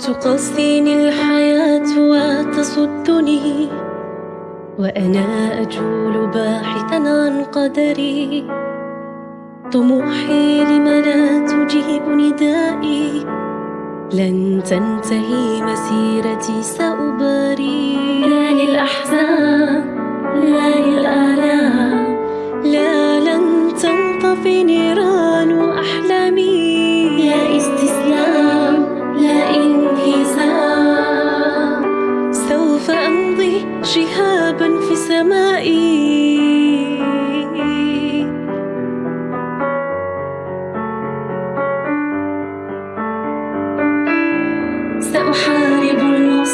تقصيني الحياة وتصدني وأنا أجول باحثا عن قدري. طموحي لم لا تجيب ندائي لن تنتهي مسيرتي سأباري. لا للأحزان لا للآلام لا لن تنطفي نيران. شهابا في سمائي. سأحاول